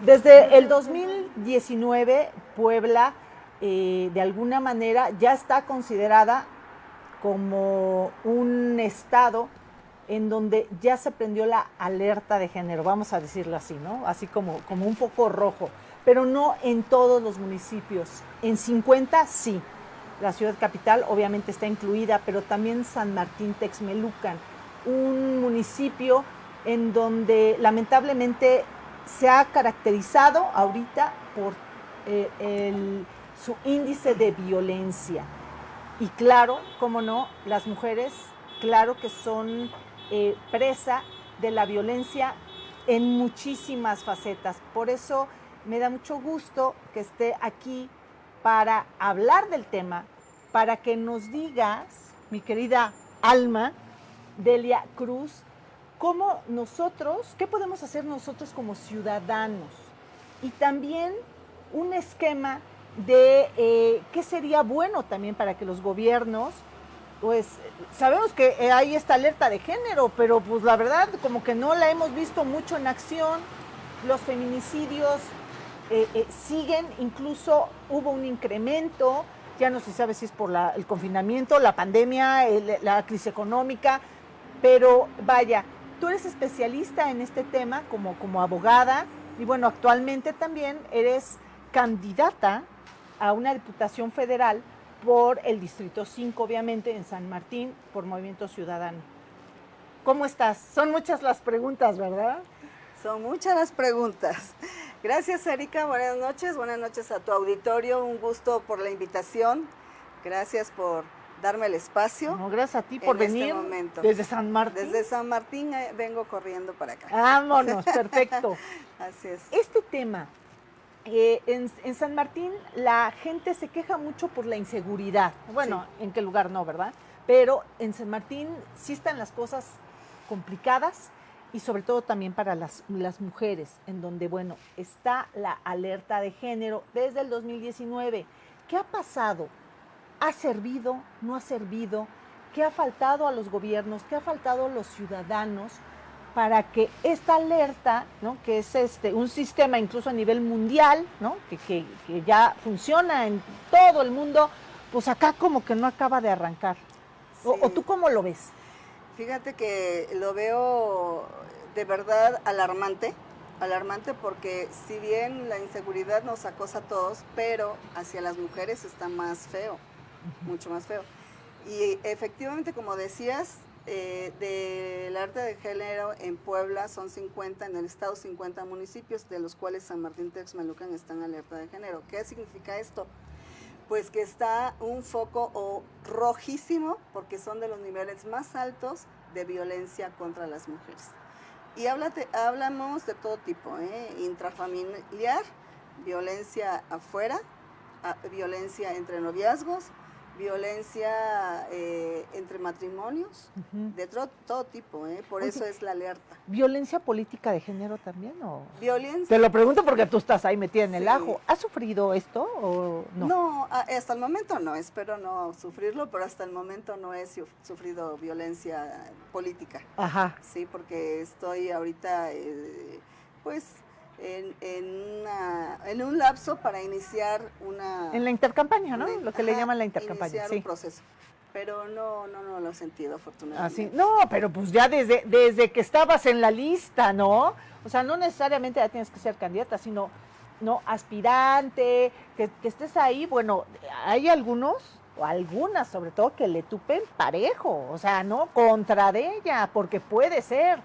Desde el 2019, Puebla, eh, de alguna manera, ya está considerada como un estado en donde ya se prendió la alerta de género, vamos a decirlo así, ¿no? Así como, como un foco rojo, pero no en todos los municipios. En 50 sí. La ciudad capital obviamente está incluida, pero también San Martín Texmelucan, un municipio en donde lamentablemente se ha caracterizado ahorita por eh, su índice de violencia. Y claro, como no, las mujeres, claro que son eh, presa de la violencia en muchísimas facetas. Por eso me da mucho gusto que esté aquí para hablar del tema, para que nos digas, mi querida Alma, Delia Cruz, cómo nosotros, qué podemos hacer nosotros como ciudadanos. Y también un esquema de eh, qué sería bueno también para que los gobiernos, pues sabemos que hay esta alerta de género, pero pues la verdad como que no la hemos visto mucho en acción, los feminicidios eh, eh, siguen, incluso hubo un incremento, ya no se sabe si es por el confinamiento, la pandemia, la crisis económica, pero vaya, Tú eres especialista en este tema como, como abogada y bueno, actualmente también eres candidata a una diputación federal por el Distrito 5, obviamente, en San Martín, por Movimiento Ciudadano. ¿Cómo estás? Son muchas las preguntas, ¿verdad? Son muchas las preguntas. Gracias, Erika. Buenas noches. Buenas noches a tu auditorio. Un gusto por la invitación. Gracias por darme el espacio. gracias a ti por este venir desde San Martín. Desde San Martín eh, vengo corriendo para acá. Vámonos, perfecto. Así es. Este tema, eh, en, San Martín la gente se queja mucho por la inseguridad. Bueno, en qué lugar no, ¿verdad? Pero en San Martín sí están las cosas complicadas y sobre todo también para las, las mujeres, en donde, bueno, está la alerta de género desde el 2019. ¿Qué ha pasado? ¿Ha servido? ¿No ha servido? ¿Qué ha faltado a los gobiernos? ¿Qué ha faltado a los ciudadanos para que esta alerta, ¿no? que es este, un sistema incluso a nivel mundial, ¿no? que, ya funciona en todo el mundo, pues acá como que no acaba de arrancar? O, tú cómo lo ves? Fíjate que lo veo de verdad alarmante, alarmante porque si bien la inseguridad nos acosa a todos, pero hacia las mujeres está más feo mucho más feo. Y efectivamente, como decías, eh, del arte de género en Puebla son 50, en el estado 50 municipios, de los cuales San Martín Texmelucan está en alerta de género. ¿Qué significa esto? Pues que está un foco rojísimo, porque son de los niveles más altos de violencia contra las mujeres. Y hablamos de todo tipo, ¿eh? intrafamiliar, violencia afuera, violencia entre noviazgos, violencia eh, entre matrimonios, de todo, tipo, ¿eh? por eso es la alerta. ¿Violencia política de género también? O? Violencia. Te lo pregunto porque tú estás ahí metida en el ajo. ¿Has sufrido esto o no? No, hasta el momento no, espero no sufrirlo, pero hasta el momento no he sufrido violencia política. Ajá. Sí, porque estoy ahorita, eh, pues en, en, un lapso para iniciar una... En la intercampaña, ¿no? lo que le llaman la intercampaña. Iniciar un proceso. Pero no, no, no lo he sentido afortunadamente. Así, no, pero pues ya desde, desde que estabas en la lista, ¿no? O sea, no necesariamente ya tienes que ser candidata, sino no aspirante, que, que estés ahí. Bueno, hay algunos o algunas sobre todo que le tupen parejo, o sea, no contra de ella, porque puede ser,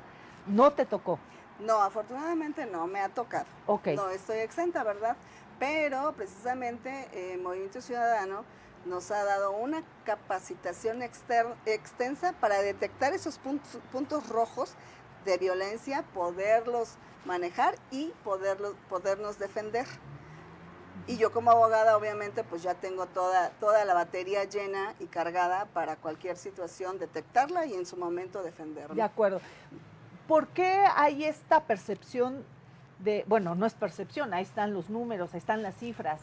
no te tocó. No, afortunadamente no, me ha tocado. No estoy exenta, ¿verdad? Pero precisamente eh, Movimiento Ciudadano nos ha dado una capacitación extensa para detectar esos puntos, puntos, rojos de violencia, poderlos manejar y poderlos, podernos defender. Y yo como abogada obviamente pues ya tengo toda, toda la batería llena y cargada para cualquier situación, detectarla y en su momento defenderla. De acuerdo. ¿Por qué hay esta percepción de, bueno, no es percepción, ahí están los números, ahí están las cifras,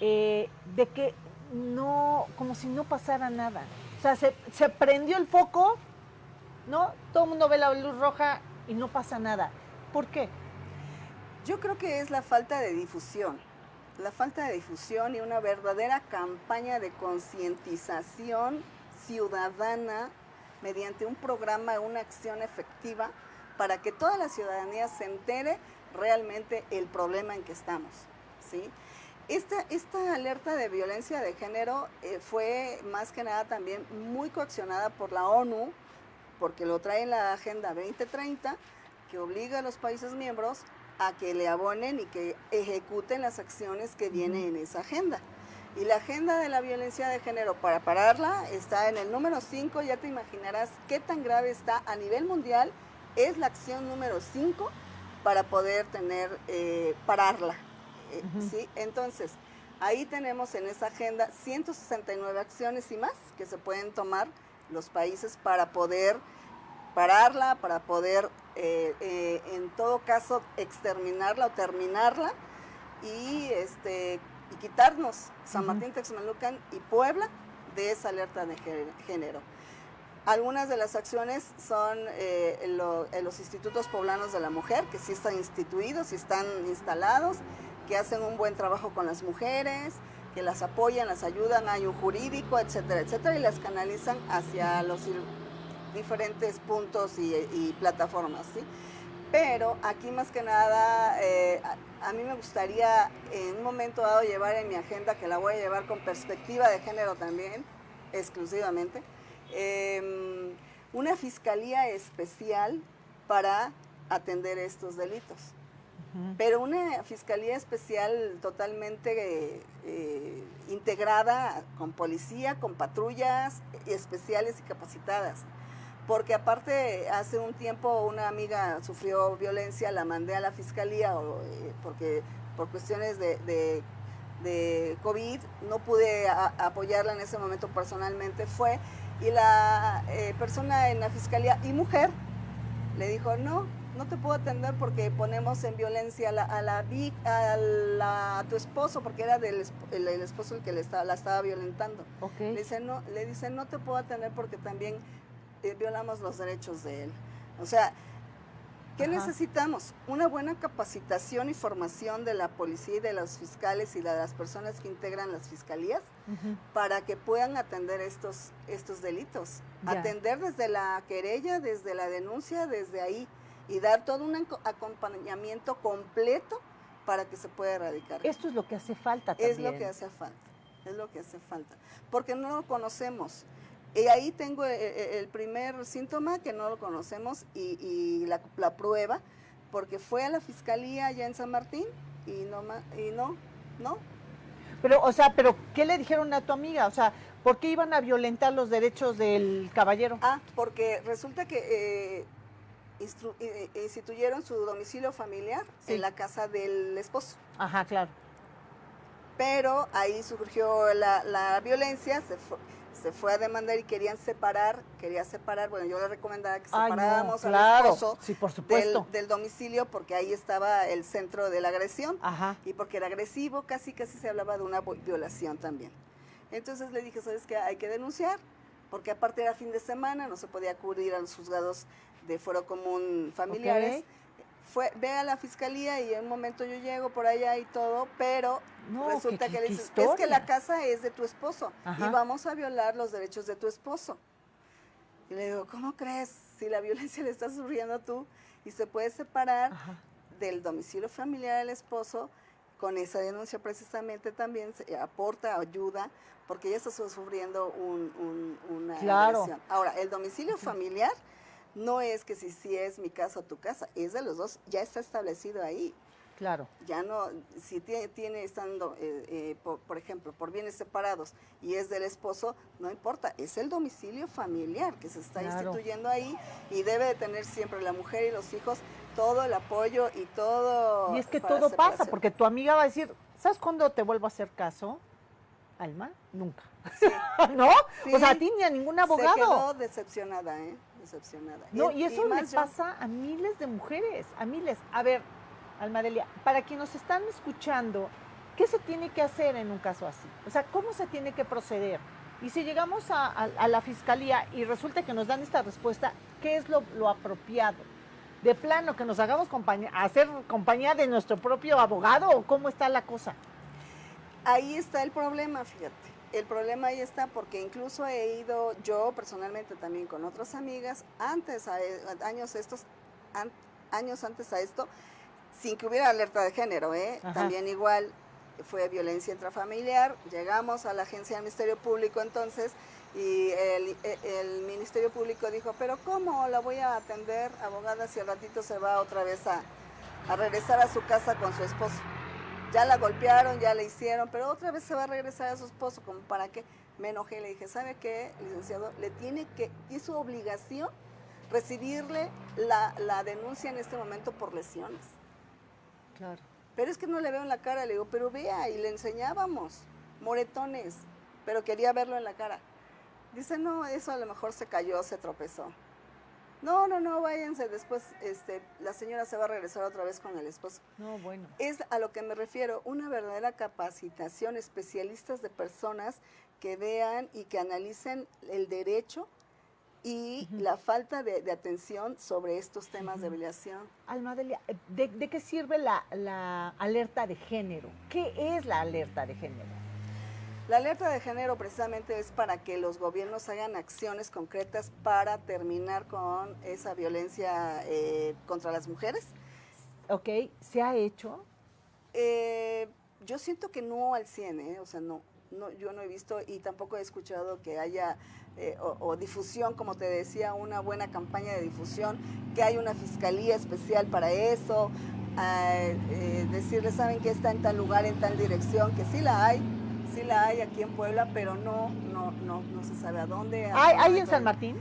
eh, de que no, como si no pasara nada? O sea, se, se prendió el foco, ¿no? Todo el mundo ve la luz roja y no pasa nada. ¿Por qué? Yo creo que es la falta de difusión, la falta de difusión y una verdadera campaña de concientización ciudadana mediante un programa, una acción efectiva para que toda la ciudadanía se entere realmente el problema en que estamos. ¿sí? Esta, esta alerta de violencia de género eh, fue más que nada también muy coaccionada por la ONU, porque lo trae en la Agenda 2030, que obliga a los países miembros a que le abonen y que ejecuten las acciones que vienen en esa agenda. Y la agenda de la violencia de género para pararla está en el número 5, ya te imaginarás qué tan grave está a nivel mundial, es la acción número 5 para poder tener, eh, pararla. Eh, ¿sí? Entonces, ahí tenemos en esa agenda 169 acciones y más que se pueden tomar los países para poder pararla, para poder eh, en todo caso exterminarla o terminarla y, este, y quitarnos San Martín, Texmelucan y Puebla de esa alerta de género. Algunas de las acciones son eh, los institutos poblanos de la mujer, que sí están instituidos y están instalados, que hacen un buen trabajo con las mujeres, que las apoyan, las ayudan, hay un jurídico, etcétera, etcétera, y las canalizan hacia los diferentes puntos y, plataformas, ¿sí? Pero aquí más que nada, eh, a, mí me gustaría en un momento dado llevar en mi agenda, que la voy a llevar con perspectiva de género también, exclusivamente, Em, una fiscalía especial para atender estos delitos. Pero una fiscalía especial totalmente eh, integrada con policía, con patrullas especiales y capacitadas. Porque aparte, hace un tiempo una amiga sufrió violencia, la mandé a la fiscalía eh, porque por cuestiones de, COVID no pude apoyarla en ese momento personalmente. Fue y la eh, persona en la fiscalía y mujer le dijo, no, no te puedo atender porque ponemos en violencia a, la, a, la, a, tu esposo, porque era del el, esposo el que le estaba, la estaba violentando. Le, dice, no, le dice, no te puedo atender porque también eh, violamos los derechos de él. O sea, ¿Qué necesitamos? Una buena capacitación y formación de la policía y de los fiscales y de las personas que integran las fiscalías para que puedan atender estos, estos delitos. Atender desde la querella, desde la denuncia, desde ahí y dar todo un acompañamiento completo para que se pueda erradicar. Esto es lo que hace falta también. Es lo que hace falta, es lo que hace falta, porque no lo conocemos. Y ahí tengo eh, eh, el primer síntoma que no lo conocemos y, la, prueba, porque fue a la fiscalía allá en San Martín y no, y no, no. Pero, o sea, pero ¿qué le dijeron a tu amiga? O sea, ¿por qué iban a violentar los derechos del caballero? Ah, porque resulta que eh, instituyeron su domicilio familiar en la casa del esposo. Ajá, claro. Pero ahí surgió la, la violencia, se fue se fue a demandar y querían separar, quería separar, bueno, yo le recomendaba que separáramos al esposo Del, domicilio porque ahí estaba el centro de la agresión. Y porque era agresivo, casi casi se hablaba de una violación también. Entonces le dije, ¿sabes qué? Hay que denunciar, porque aparte era fin de semana, no se podía acudir a los juzgados de fuero común familiares fue, ve a la fiscalía y en un momento yo llego por allá y todo, pero resulta que le dices, es que la casa es de tu esposo y vamos a violar los derechos de tu esposo. Y le digo, ¿cómo crees? Si la violencia le está sufriendo tú y se puede separar del domicilio familiar del esposo, con esa denuncia precisamente también se aporta ayuda porque ella está sufriendo un, una agresión. Ahora, el domicilio familiar no es que si, si es mi casa o tu casa, es de los dos, ya está establecido ahí. Claro. Ya no, si tiene, tiene estando, eh, eh, por, ejemplo, por bienes separados y es del esposo, no importa, es el domicilio familiar que se está instituyendo ahí y debe de tener siempre la mujer y los hijos todo el apoyo y todo. Y es que todo pasa, porque tu amiga va a decir, ¿sabes cuándo te vuelvo a hacer caso? Alma, nunca. ¿No? O sea, a ti ni a ningún abogado. Se quedó decepcionada, ¿eh? Decepcionada. No, y, eso le pasa a miles de mujeres, a miles. A ver, Almadelia, para quienes nos están escuchando, ¿qué se tiene que hacer en un caso así? O sea, ¿cómo se tiene que proceder? Y si llegamos a, la fiscalía y resulta que nos dan esta respuesta, ¿qué es lo, apropiado? de plano que nos hagamos compañía, hacer compañía de nuestro propio abogado o cómo está la cosa? Ahí está el problema, fíjate. El problema ahí está porque incluso he ido yo personalmente también con otras amigas antes, a, años estos, años antes a esto, sin que hubiera alerta de género, ¿eh? También igual fue violencia intrafamiliar. Llegamos a la agencia del Ministerio Público entonces y el, el, Ministerio Público dijo, pero ¿cómo la voy a atender, abogada, si al ratito se va otra vez a, a regresar a su casa con su esposo? Ya la golpearon, ya le hicieron, pero otra vez se va a regresar a su esposo, como para qué? Me enojé, le dije, ¿sabe qué, licenciado? Le tiene que, es su obligación recibirle la, la denuncia en este momento por lesiones. Claro. Pero es que no le veo en la cara, le digo, pero vea, y le enseñábamos moretones, pero quería verlo en la cara. Dice, no, eso a lo mejor se cayó, se tropezó. No, no, no, váyanse, después este, la señora se va a regresar otra vez con el esposo. No, bueno. Es a lo que me refiero, una verdadera capacitación, especialistas de personas que vean y que analicen el derecho y la falta de, atención sobre estos temas de violación. Almadelia, eh, ¿de, ¿de, qué sirve la, la alerta de género? ¿Qué es la alerta de género? La alerta de género precisamente es para que los gobiernos hagan acciones concretas para terminar con esa violencia eh, contra las mujeres. Ok, ¿se ha hecho? Eh, yo siento que no al 100, ¿eh? o sea, no no, yo no he visto y tampoco he escuchado que haya eh, o, difusión, como te decía, una buena campaña de difusión, que hay una fiscalía especial para eso, eh, decirles, saben que está en tal lugar, en tal dirección, que sí la hay, sí la hay aquí en Puebla, pero no, no, no, no se sabe a dónde. ¿Hay, ¿hay en San Martín?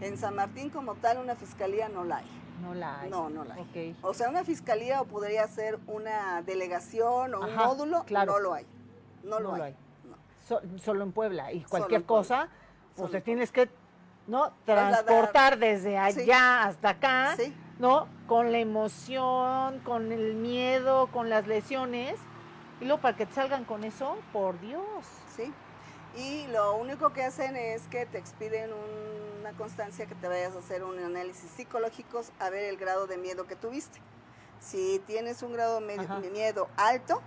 En San Martín como tal una fiscalía no la hay. No la hay. No, no la hay. O sea, una fiscalía o podría ser una delegación o un módulo, no lo hay. No, lo, hay solo en Puebla y cualquier cosa, pues te tienes que no transportar desde allá hasta acá, ¿no? Con la emoción, con el miedo, con las lesiones y luego para que te salgan con eso, por Dios. Sí. Y lo único que hacen es que te expiden una constancia que te vayas a hacer un análisis psicológico a ver el grado de miedo que tuviste. Si tienes un grado de miedo alto,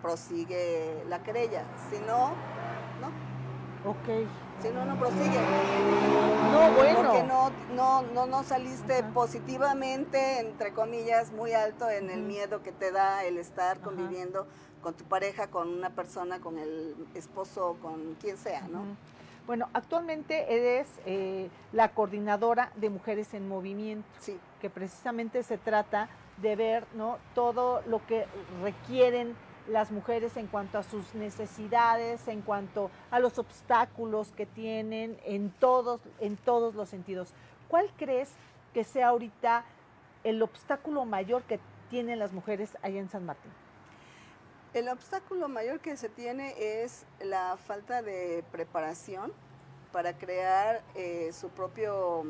prosigue la querella. Si no, no. Ok. Si no, no prosigue. No, bueno. Porque no, no, no, no saliste positivamente, entre comillas, muy alto en el miedo que te da el estar conviviendo con tu pareja, con una persona, con el esposo, con quien sea, ¿no? Bueno, actualmente eres eh, la coordinadora de Mujeres en Movimiento, sí. que precisamente se trata de ver ¿no? todo lo que requieren las mujeres en cuanto a sus necesidades, en cuanto a los obstáculos que tienen en todos, en todos los sentidos. ¿Cuál crees que sea ahorita el obstáculo mayor que tienen las mujeres allá en San Martín? El obstáculo mayor que se tiene es la falta de preparación para crear eh, su propio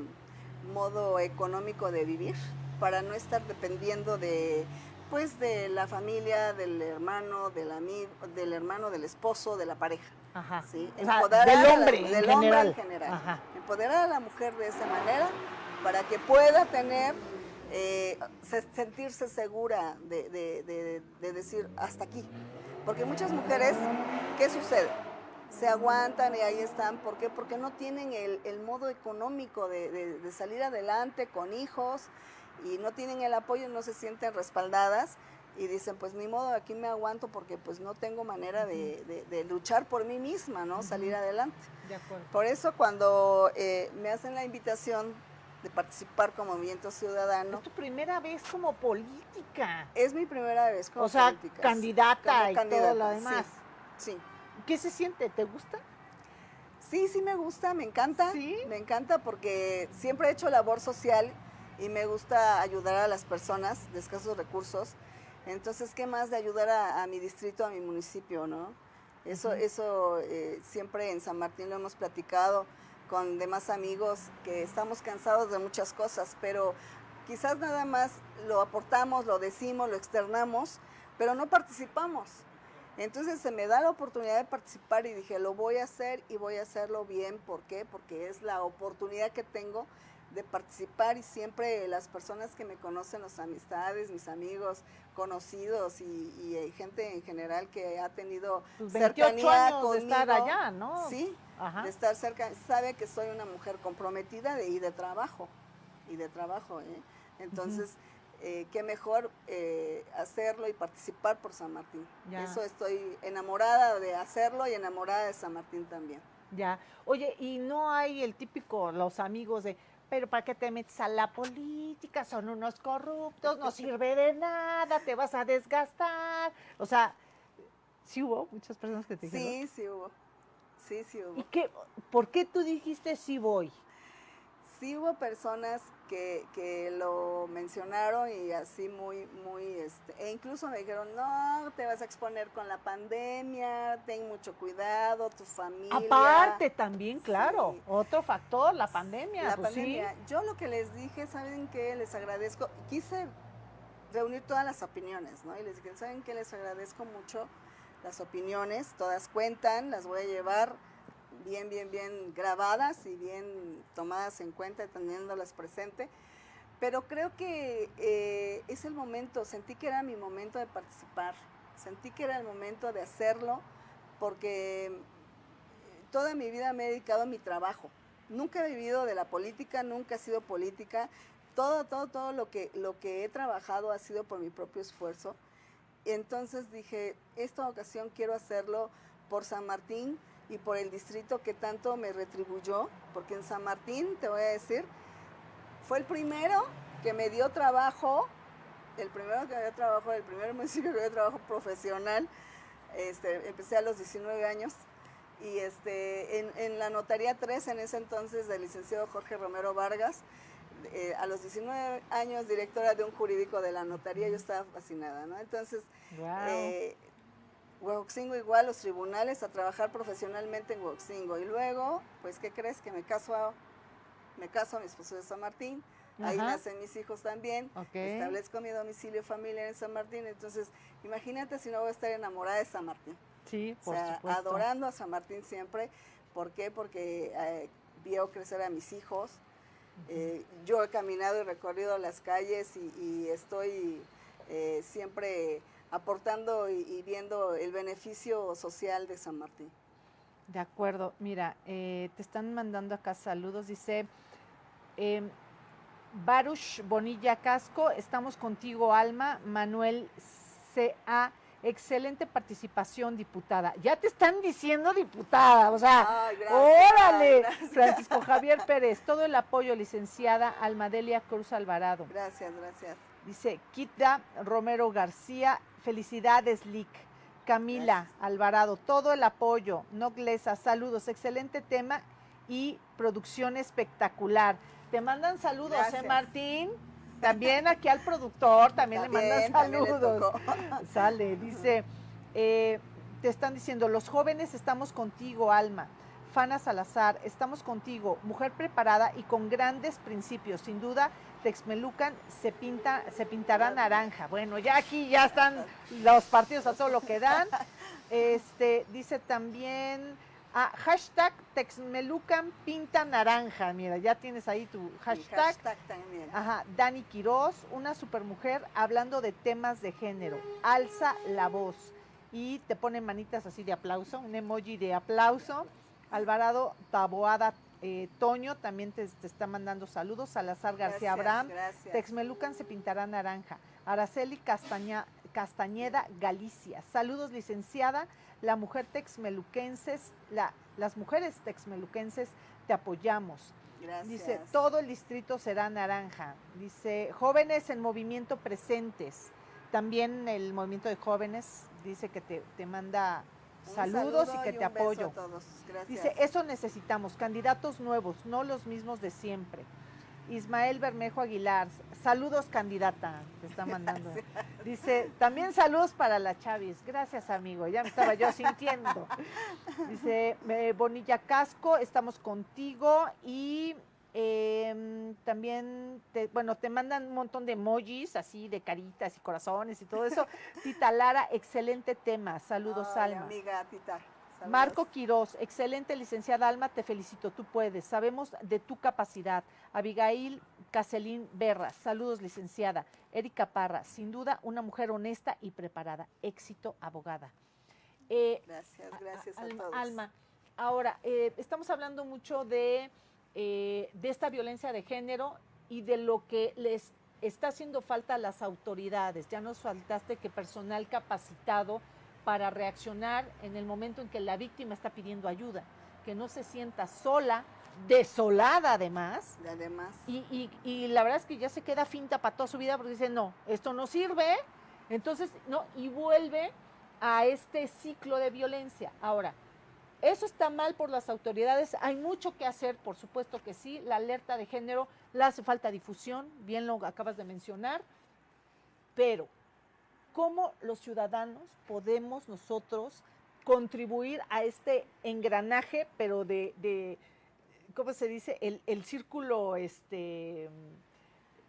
modo económico de vivir, para no estar dependiendo de pues de la familia, del hermano, del amigo, del hermano, del esposo, de la pareja. Ajá. ¿sí? Empoderar del hombre, la, del hombre en general. Empoderar a la mujer de esa manera para que pueda tener, eh, sentirse segura de, de, decir hasta aquí. Porque muchas mujeres, ¿qué sucede? se aguantan y ahí están. ¿Por qué? Porque no tienen el, el modo económico de, de, salir adelante con hijos y no tienen el apoyo, no se sienten respaldadas y dicen, pues ni modo, aquí me aguanto porque pues no tengo manera de, luchar por mí misma, ¿no? Salir adelante. De acuerdo. Por eso cuando eh, me hacen la invitación de participar como movimiento ciudadano. Es tu primera vez como política. Es mi primera vez como política. O sea, candidata y todo lo demás. Sí, ¿Qué se siente? ¿Te gusta? Sí, sí me gusta, me encanta. ¿Sí? Me encanta porque siempre he hecho labor social y me gusta ayudar a las personas de escasos recursos. Entonces, ¿qué más de ayudar a, mi distrito, a mi municipio, no? Eso, eso eh, siempre en San Martín lo hemos platicado con demás amigos que estamos cansados de muchas cosas, pero quizás nada más lo aportamos, lo decimos, lo externamos, pero no participamos. Entonces se me da la oportunidad de participar y dije, lo voy a hacer y voy a hacerlo bien. ¿Por qué? Porque es la oportunidad que tengo de participar y siempre las personas que me conocen, las amistades, mis amigos, conocidos y, y gente en general que ha tenido 28 cercanía años de estar allá, ¿no? Sí, Ajá. de estar cerca, sabe que soy una mujer comprometida de, y de trabajo, y de trabajo, ¿eh? Entonces, eh, qué mejor eh, hacerlo y participar por San Martín. Ya. Eso estoy enamorada de hacerlo y enamorada de San Martín también. Ya. Oye, y no hay el típico, los amigos de, pero ¿para qué te metes a la política? Son unos corruptos, no sirve de nada, te vas a desgastar. O sea, sí hubo muchas personas que te dijeron. Sí, sí hubo. Sí, sí hubo. ¿Y qué, por qué tú dijiste sí voy? Sí hubo personas que, que lo mencionaron y así muy, muy, este, e incluso me dijeron, no, te vas a exponer con la pandemia, ten mucho cuidado, tu familia. Aparte también, claro, Sí. otro factor, la pandemia. La pues pandemia. Yo lo que les dije, ¿saben qué? Les agradezco. Quise reunir todas las opiniones, ¿no? Y les dije, ¿saben qué? Les agradezco mucho las opiniones, todas cuentan, las voy a llevar bien, bien, bien grabadas y bien tomadas en cuenta, teniéndolas presente. Pero creo que eh, es el momento, sentí que era mi momento de participar, sentí que era el momento de hacerlo, porque eh, toda mi vida me he dedicado a mi trabajo. Nunca he vivido de la política, nunca he sido política. Todo, todo, todo lo que, lo que he trabajado ha sido por mi propio esfuerzo. Entonces dije, esta ocasión quiero hacerlo por San Martín y por el distrito que tanto me retribuyó, porque en San Martín, te voy a decir, fue el primero que me dio trabajo, el primero que me dio trabajo, el primer municipio que me dio trabajo profesional. Este, empecé a los 19 años y este, en, en la notaría 3 en ese entonces del licenciado Jorge Romero Vargas, eh, a los 19 años directora de un jurídico de la notaría, yo estaba fascinada, ¿no? Entonces, eh, Huaxingo igual, los tribunales, a trabajar profesionalmente en Huaxingo. Y luego, pues, ¿qué crees? Que me caso a, me caso a mi esposo de San Martín. Ahí nacen mis hijos también. Establezco mi domicilio familiar en San Martín. Entonces, imagínate si no voy a estar enamorada de San Martín. Sí, O por sea, supuesto. adorando a San Martín siempre. ¿Por qué? Porque eh, vio crecer a mis hijos. Eh, yo he caminado y recorrido las calles y, y estoy eh, siempre aportando y, y viendo el beneficio social de San Martín. De acuerdo, mira, eh, te están mandando acá saludos, dice eh, Baruch Bonilla Casco, estamos contigo Alma, Manuel C.A., excelente participación diputada. Ya te están diciendo diputada, o sea, Ay, gracias, órale, gracias. Francisco Javier Pérez, todo el apoyo, licenciada Almadelia Cruz Alvarado. Gracias, gracias. Dice Kitda Romero García, felicidades, Lick. Camila Gracias. Alvarado, todo el apoyo. Noglesa, saludos, excelente tema y producción espectacular. Te mandan saludos, Gracias. ¿eh, Martín? También aquí al productor, también, le mandan saludos. Sale, dice, eh, te están diciendo, los jóvenes estamos contigo, Alma. Fana Salazar, estamos contigo, mujer preparada y con grandes principios. Sin duda, Texmelucan se pinta, se pintará naranja. Bueno, ya aquí ya están los partidos a todo lo que dan. Este, dice también, ah, hashtag Texmelucan pinta naranja. Mira, ya tienes ahí tu Mi hashtag. hashtag también. Ajá, Dani Quiroz, una supermujer hablando de temas de género. Alza la voz. Y te pone manitas así de aplauso, un emoji de aplauso. Alvarado Taboada eh, Toño también te, te está mandando saludos. Salazar García Gracias, Abraham. Gracias. Texmelucan se pintará naranja. Araceli Castaña, Castañeda Galicia. Saludos, licenciada. La mujer texmeluquenses, la, las mujeres texmeluquenses te apoyamos. Gracias. Dice, todo el distrito será naranja. Dice, jóvenes en movimiento presentes. También el movimiento de jóvenes dice que te, te manda Un saludos saludo y que un te beso a apoyo. todos. Gracias. Dice, eso necesitamos, candidatos nuevos, no los mismos de siempre. Ismael Bermejo Aguilar, saludos candidata, te está mandando. Dice, también saludos para la Chavis. Gracias, amigo, ya me estaba yo sintiendo. Dice, eh, Bonilla Casco, estamos contigo y eh, también, te, bueno, te mandan un montón de emojis, así de caritas y corazones y todo eso. Tita Lara, excelente tema. Saludos, Ay, Alma. amiga, tita. Marco Quiroz, excelente licenciada Alma, te felicito, tú puedes, sabemos de tu capacidad. Abigail Caselín Berra, saludos licenciada. Erika Parra, sin duda una mujer honesta y preparada. Éxito, abogada. Eh, gracias, gracias a, todos. Alma, ahora, eh, estamos hablando mucho de, eh, de esta violencia de género y de lo que les está haciendo falta a las autoridades. Ya nos faltaste que personal capacitado para reaccionar en el momento en que la víctima está pidiendo ayuda, que no se sienta sola, desolada además. Además. Y, y, la verdad es que ya se queda finta para toda su vida porque dice, no, esto no sirve. Entonces, no, y vuelve a este ciclo de violencia. Ahora, eso está mal por las autoridades. Hay mucho que hacer, por supuesto que sí. La alerta de género, le hace falta difusión, bien lo acabas de mencionar. Pero cómo los ciudadanos podemos nosotros contribuir a este engranaje, pero de, ¿cómo se dice? El, círculo, este,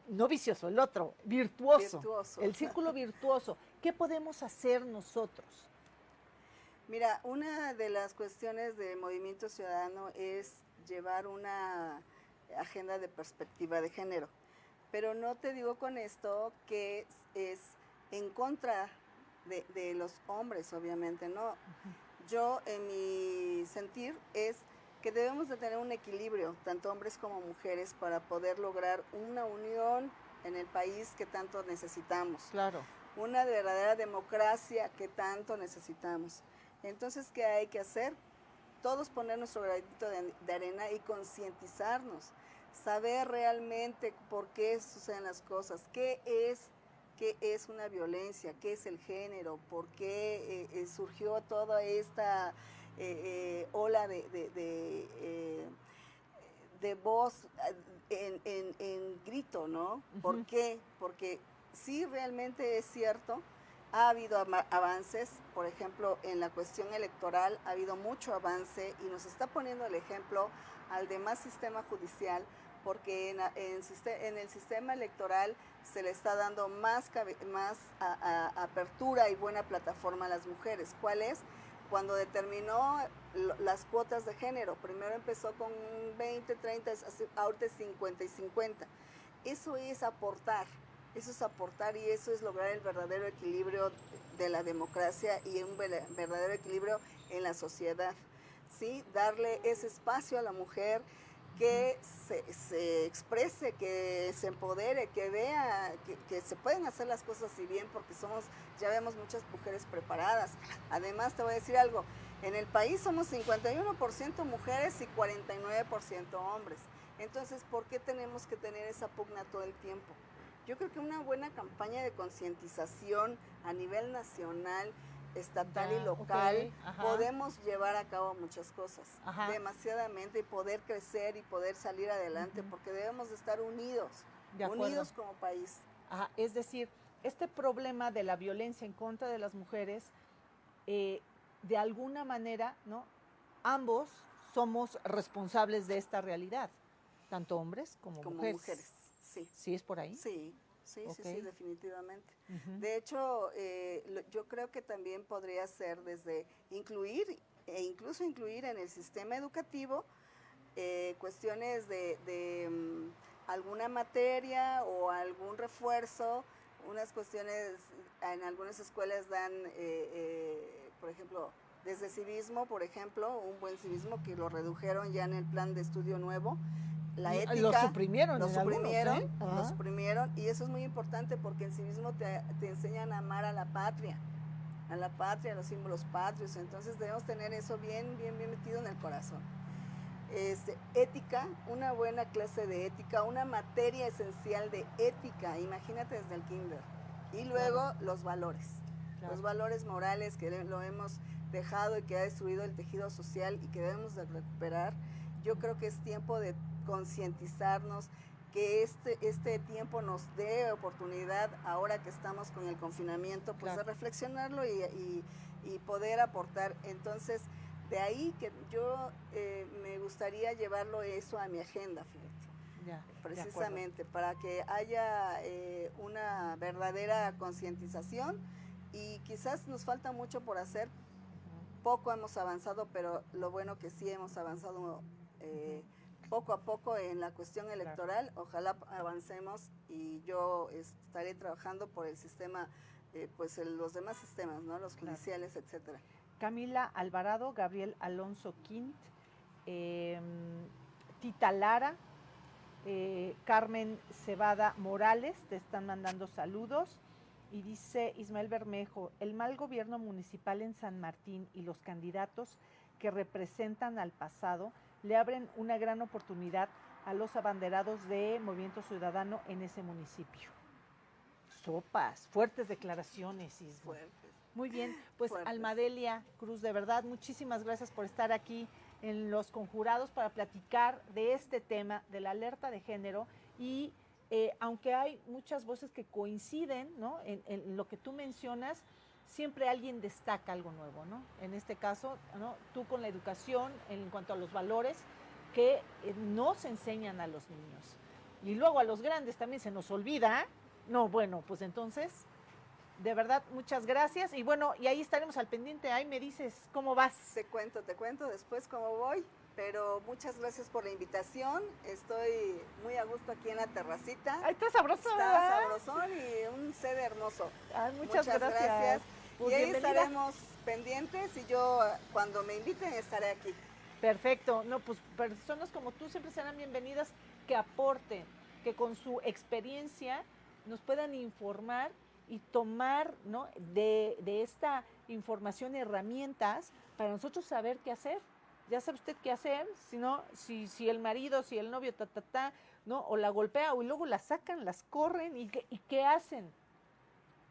no vicioso, el otro, virtuoso, virtuoso. El círculo virtuoso. ¿Qué podemos hacer nosotros? Mira, una de las cuestiones de Movimiento Ciudadano es llevar una agenda de perspectiva de género. Pero no te digo con esto que es en contra de, los hombres, obviamente, ¿no? Yo, en mi sentir, es que debemos de tener un equilibrio, tanto hombres como mujeres, para poder lograr una unión en el país que tanto necesitamos. Claro. Una verdadera democracia que tanto necesitamos. Entonces, ¿qué hay que hacer? Todos poner nuestro granito de, de arena y concientizarnos, saber realmente por qué suceden las cosas, qué es qué es una violencia, qué es el género, por qué eh, eh, surgió toda esta eh, ola de, de, voz en, grito, ¿no? ¿Por qué? Porque sí realmente es cierto, ha habido avances, por ejemplo, en la cuestión electoral ha habido mucho avance y nos está poniendo el ejemplo al demás sistema judicial porque en, el sistema electoral se le está dando más, apertura y buena plataforma a las mujeres. ¿Cuál es? Cuando determinó las cuotas de género, primero empezó con 20, 30, ahorita 50 y 50. Eso es aportar, eso es aportar y eso es lograr el verdadero equilibrio de la democracia y un verdadero equilibrio en la sociedad. ¿sí? Darle ese espacio a la mujer, que se, exprese, que se empodere, que vea que, se pueden hacer las cosas así bien, porque somos, ya vemos muchas mujeres preparadas. Además, te voy a decir algo, en el país somos 51% mujeres y 49% hombres. Entonces, ¿por qué tenemos que tener esa pugna todo el tiempo? Yo creo que una buena campaña de concientización a nivel nacional, estatal y local, podemos llevar a cabo muchas cosas, demasiadamente, y poder crecer y poder salir adelante, porque debemos de estar unidos, unidos como país. Es decir, este problema de la violencia en contra de las mujeres, eh, de alguna manera, ¿no? Ambos somos responsables de esta realidad, tanto hombres como, como mujeres. mujeres. Sí. ¿Sí es por ahí? Sí. Sí, sí, sí, definitivamente. De hecho, eh, yo creo que también podría ser desde incluir e incluso incluir en el sistema educativo eh, cuestiones de, mm, alguna materia o algún refuerzo, unas cuestiones, en algunas escuelas dan, eh, por ejemplo, desde civismo, por ejemplo, un buen civismo que lo redujeron ya en el plan de estudio nuevo, la ética. Lo suprimieron. Lo suprimieron, ¿eh? lo suprimieron. Y eso es muy importante porque en sí mismo te, enseñan a amar a la patria, a la patria, a los símbolos patrios. Entonces debemos tener eso bien, bien, bien metido en el corazón. Este, ética, una buena clase de ética, una materia esencial de ética, imagínate desde el kinder. Y luego los valores, los valores morales que lo hemos dejado y que ha destruido el tejido social y que debemos de recuperar. Yo creo que es tiempo de concientizarnos, que este, este tiempo nos dé oportunidad, ahora que estamos con el confinamiento, pues de reflexionarlo y, poder aportar. Entonces, de ahí que yo eh, me gustaría llevarlo eso a mi agenda, fíjate. precisamente para que haya eh, una verdadera concientización y quizás nos falta mucho por hacer, poco hemos avanzado, pero lo bueno que sí hemos avanzado eh, poco a poco en la cuestión electoral. Ojalá avancemos y yo estaré trabajando por el sistema, eh, pues los demás sistemas, ¿no? Los judiciales, etcétera. Camila Alvarado, Gabriel Alonso Quint, em, Tita Lara, eh, Carmen Cebada Morales, te están mandando saludos. Y dice Ismael Bermejo, el mal gobierno municipal en San Martín y los candidatos que representan al pasado le abren una gran oportunidad a los abanderados de Movimiento Ciudadano en ese municipio. Sopas, fuertes declaraciones. Fuertes. Muy bien, pues Almadelia Cruz, de verdad, muchísimas gracias por estar aquí en Los Conjurados para platicar de este tema, de la alerta de género y eh, aunque hay muchas voces que coinciden ¿no? en, lo que tú mencionas, siempre alguien destaca algo nuevo, ¿no? En este caso, ¿no? tú con la educación en cuanto a los valores que eh, no se enseñan a los niños. Y luego a los grandes también se nos olvida. No, bueno, pues entonces de verdad, muchas gracias. Y bueno, y ahí estaremos al pendiente. Ahí me dices cómo vas. Te cuento, te cuento después cómo voy. Pero muchas gracias por la invitación. Estoy muy a gusto aquí en la terracita. Ay, está sabroso. Está sabrosón y un sed hermoso. Ay, muchas, gracias. Pues y ahí estaremos pendientes y yo cuando me inviten estaré aquí. Perfecto. No, pues personas como tú siempre serán bienvenidas que aporten, que con su experiencia nos puedan informar y tomar ¿no? de, esta información herramientas para nosotros saber qué hacer. Ya sabe usted qué hacer, si no, si, si el marido, si el novio, ta, ta, ta, ¿no? O la golpea o luego la sacan, las corren y, ¿y qué hacen?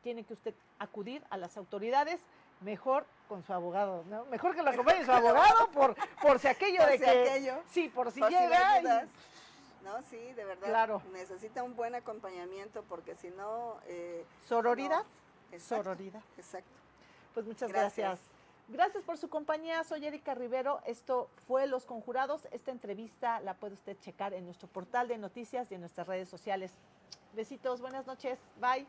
Tiene que usted acudir a las autoridades, mejor con su abogado, ¿no? Mejor que lo acompañe su abogado por, por si aquello de que... Sí, por si llega... ¿no? Sí, de verdad. Claro. Necesita un buen acompañamiento porque si no... Eh, ¿Sororidad? Sororidad. Exacto. Pues muchas gracias. Gracias por su compañía, soy Erika Rivero. Esto fue Los Conjurados. Esta entrevista la puede usted checar en nuestro portal de noticias y en nuestras redes sociales. Besitos, buenas noches, bye.